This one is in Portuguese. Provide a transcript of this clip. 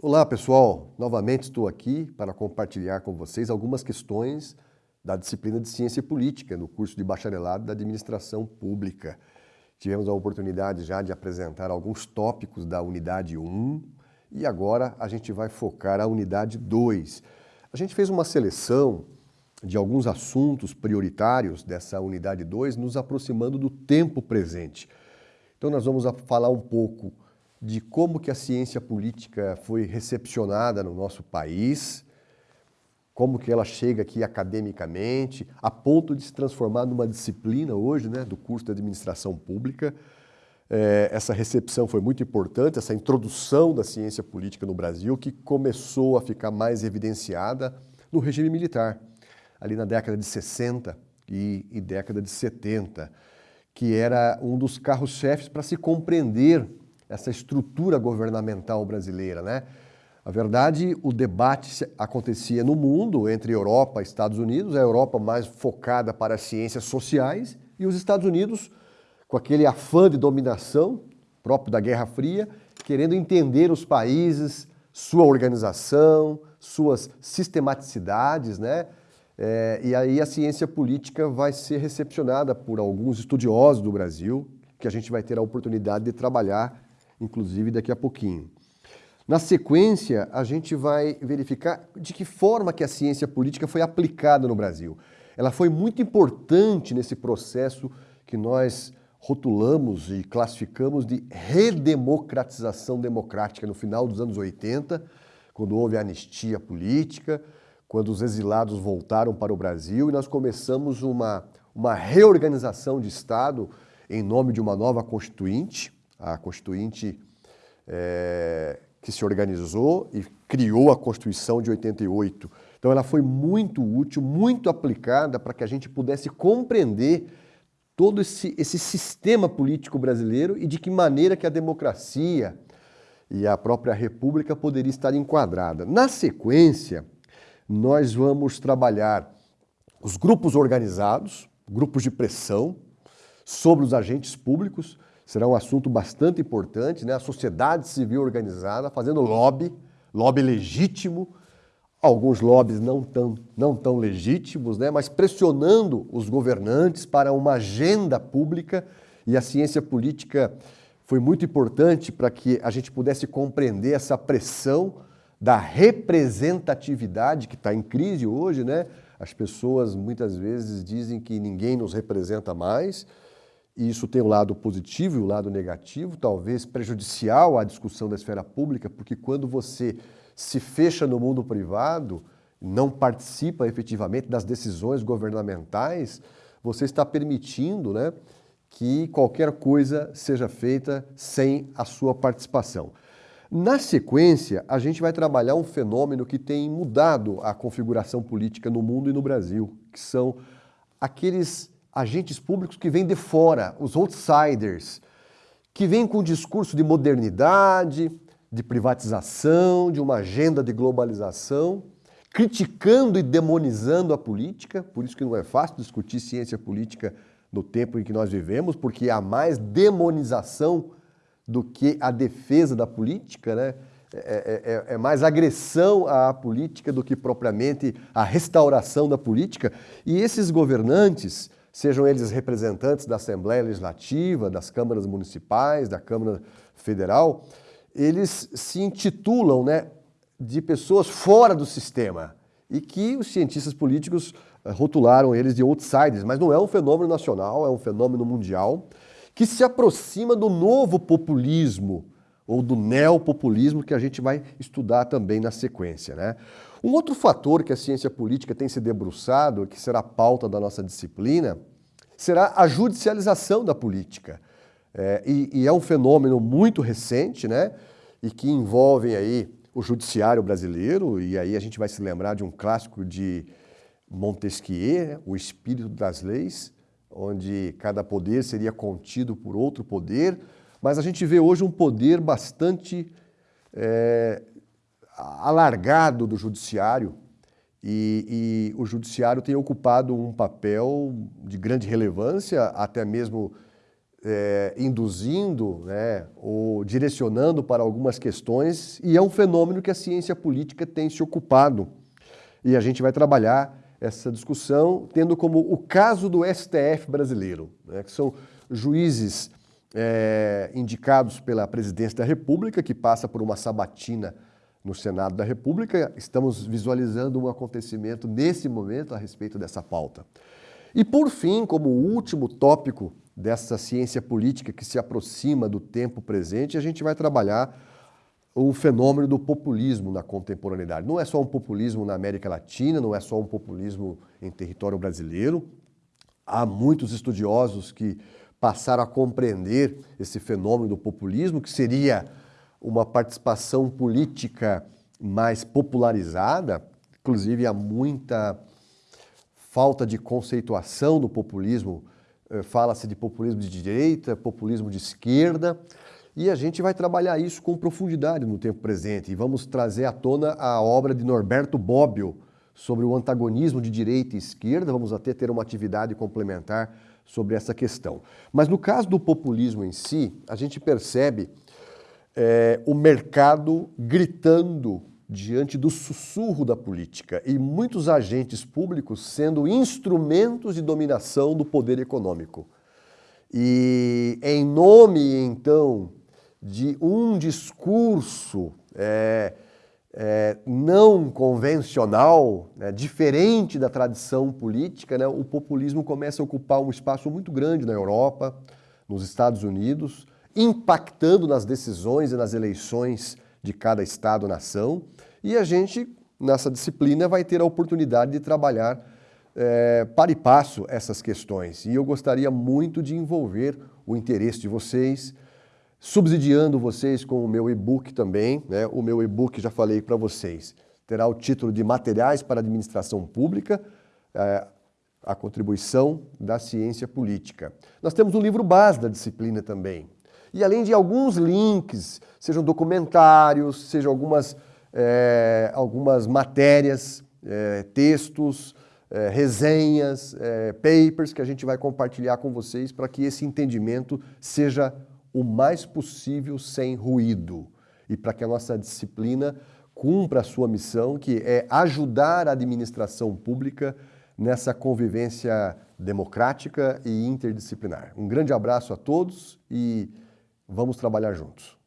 Olá pessoal, novamente estou aqui para compartilhar com vocês algumas questões da disciplina de Ciência Política no curso de Bacharelado da Administração Pública. Tivemos a oportunidade já de apresentar alguns tópicos da unidade 1 e agora a gente vai focar a unidade 2. A gente fez uma seleção de alguns assuntos prioritários dessa unidade 2, nos aproximando do tempo presente. Então nós vamos falar um pouco de como que a ciência política foi recepcionada no nosso país, como que ela chega aqui academicamente, a ponto de se transformar numa disciplina hoje, né, do curso de administração pública. É, essa recepção foi muito importante, essa introdução da ciência política no Brasil, que começou a ficar mais evidenciada no regime militar, ali na década de 60 e, e década de 70, que era um dos carros-chefes para se compreender essa estrutura governamental brasileira, né? A verdade, o debate acontecia no mundo, entre Europa e Estados Unidos, a Europa mais focada para as ciências sociais e os Estados Unidos com aquele afã de dominação próprio da Guerra Fria, querendo entender os países, sua organização, suas sistematicidades, né? É, e aí a ciência política vai ser recepcionada por alguns estudiosos do Brasil, que a gente vai ter a oportunidade de trabalhar inclusive daqui a pouquinho. Na sequência, a gente vai verificar de que forma que a ciência política foi aplicada no Brasil. Ela foi muito importante nesse processo que nós rotulamos e classificamos de redemocratização democrática no final dos anos 80, quando houve a anistia política, quando os exilados voltaram para o Brasil e nós começamos uma, uma reorganização de Estado em nome de uma nova Constituinte, a Constituinte é, que se organizou e criou a Constituição de 88. Então ela foi muito útil, muito aplicada para que a gente pudesse compreender todo esse, esse sistema político brasileiro e de que maneira que a democracia e a própria república poderia estar enquadrada. Na sequência, nós vamos trabalhar os grupos organizados, grupos de pressão sobre os agentes públicos, será um assunto bastante importante, né? a sociedade civil organizada fazendo lobby, lobby legítimo, alguns lobbies não tão, não tão legítimos, né? mas pressionando os governantes para uma agenda pública e a ciência política foi muito importante para que a gente pudesse compreender essa pressão da representatividade que está em crise hoje, né? As pessoas muitas vezes dizem que ninguém nos representa mais, e isso tem o um lado positivo e o um lado negativo, talvez prejudicial à discussão da esfera pública, porque quando você se fecha no mundo privado, não participa efetivamente das decisões governamentais, você está permitindo né, que qualquer coisa seja feita sem a sua participação. Na sequência, a gente vai trabalhar um fenômeno que tem mudado a configuração política no mundo e no Brasil, que são aqueles agentes públicos que vêm de fora, os outsiders, que vêm com um discurso de modernidade, de privatização, de uma agenda de globalização, criticando e demonizando a política, por isso que não é fácil discutir ciência política no tempo em que nós vivemos, porque há mais demonização do que a defesa da política, né? É, é, é, é, mais agressão à política do que propriamente a restauração da política. E esses governantes, sejam eles representantes da Assembleia Legislativa, das câmaras municipais, da Câmara Federal, eles se intitulam né, de pessoas fora do sistema e que os cientistas políticos eh, rotularam eles de outsiders, mas não é um fenômeno nacional, é um fenômeno mundial que se aproxima do novo populismo ou do neopopulismo que a gente vai estudar também na sequência. Né? Um outro fator que a ciência política tem se debruçado, que será pauta da nossa disciplina, será a judicialização da política. É, e, e, é um fenômeno muito recente, né? E que envolve aí o judiciário brasileiro, e aí a gente vai se lembrar de um clássico de Montesquieu, O Espírito das Leis, onde cada poder seria contido por outro poder, mas a gente vê hoje um poder bastante é, alargado do judiciário e, e, o judiciário tem ocupado um papel de grande relevância, até mesmo é, induzindo né, ou direcionando para algumas questões e é um fenômeno que a ciência política tem se ocupado. E a gente vai trabalhar essa discussão tendo como o caso do STF brasileiro, né, que são juízes é, indicados pela presidência da República, que passa por uma sabatina no Senado da República. Estamos visualizando um acontecimento nesse momento a respeito dessa pauta. E por fim, como último tópico dessa ciência política que se aproxima do tempo presente, a gente vai trabalhar o fenômeno do populismo na contemporaneidade. Não é só um populismo na América Latina, não é só um populismo em território brasileiro. Há muitos estudiosos que passaram a compreender esse fenômeno do populismo, que seria uma participação política mais popularizada, inclusive há muita falta de conceituação do populismo, eh, fala-se de populismo de direita, populismo de esquerda, e a gente vai trabalhar isso com profundidade no tempo presente. E vamos trazer à tona a obra de Norberto Bobbio sobre o antagonismo de direita e esquerda, vamos até ter uma atividade complementar sobre essa questão. Mas no caso do populismo em si, a gente percebe é, o mercado gritando diante do sussurro da política e muitos agentes públicos sendo instrumentos de dominação do poder econômico. E em nome, então, de um discurso é, é, não convencional, né, diferente da tradição política, né, o populismo começa a ocupar um espaço muito grande na Europa, nos Estados Unidos, impactando nas decisões e nas eleições de cada Estado-nação, e a gente, nessa disciplina, vai ter a oportunidade de trabalhar é, para e passo essas questões. E eu gostaria muito de envolver o interesse de vocês, subsidiando vocês com o meu e-book também. Né? O meu e-book, já falei para vocês, terá o título de Materiais para Administração Pública, é, a contribuição da ciência política. Nós temos um livro base da disciplina também. E além de alguns links, sejam documentários, sejam algumas é, algumas matérias, é, textos, é, resenhas, papers que a gente vai compartilhar com vocês para que esse entendimento seja o mais possível sem ruído e para que a nossa disciplina cumpra a sua missão, que é ajudar a administração pública nessa convivência democrática e interdisciplinar. Um grande abraço a todos e vamos trabalhar juntos.